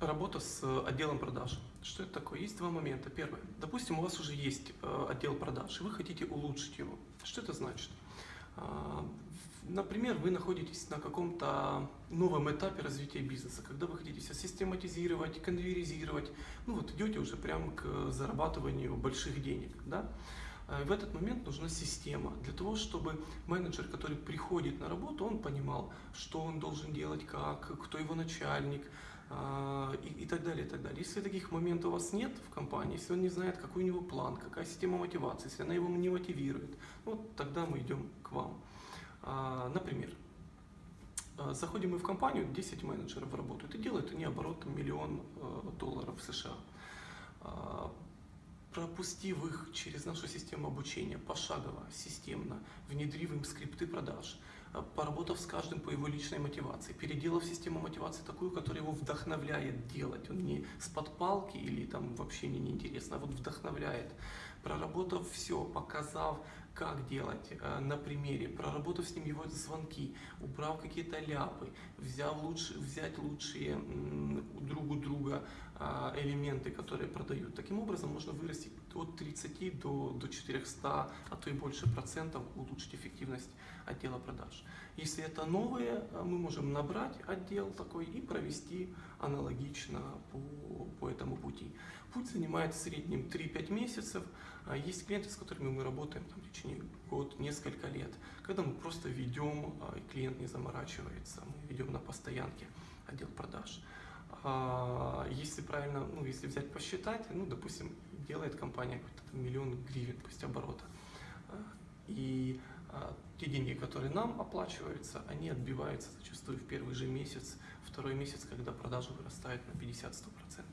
Работа с э, отделом продаж. Что это такое? Есть два момента. Первое. Допустим, у вас уже есть э, отдел продаж, и вы хотите улучшить его. Что это значит? А, например, вы находитесь на каком-то новом этапе развития бизнеса, когда вы хотите все систематизировать, конвейеризировать, ну вот идете уже прямо к зарабатыванию больших денег, да? А, в этот момент нужна система для того, чтобы менеджер, который приходит на работу, он понимал, что он должен делать, как, кто его начальник, а, и, и так далее, и так далее. Если таких моментов у вас нет в компании, если он не знает, какой у него план, какая система мотивации, если она его не мотивирует, вот тогда мы идем к вам. А, например, заходим мы в компанию, 10 менеджеров работают и делают они оборот миллион э, долларов США. Пропустив их через нашу систему обучения пошагово, системно, внедрив им скрипты продаж – поработав с каждым по его личной мотивации, переделав систему мотивации такую, которая его вдохновляет делать. Он не с подпалки или там вообще мне неинтересно, а вот вдохновляет. Проработав все, показав, как делать э, на примере, проработав с ним его звонки, убрав какие-то ляпы, взяв лучше, взять лучшие друг у друга а, элементы, которые продают. Таким образом можно вырастить от 30 до, до 400, а то и больше процентов, улучшить эффективность отдела продаж. Если это новые, а, мы можем набрать отдел такой и провести аналогично по, по этому пути. Путь занимает в среднем 3-5 месяцев. А, есть клиенты, с которыми мы работаем там, в течение год, несколько лет, когда мы просто ведем, и клиент не заморачивается, мы ведем на постоянке отдел продаж. А, если правильно, ну, если взять посчитать, ну, допустим, делает компания какой-то миллион гривен, пусть оборота, а, и а, те деньги, которые нам оплачиваются, они отбиваются зачастую в первый же месяц, второй месяц, когда продажи вырастают на 50-100%.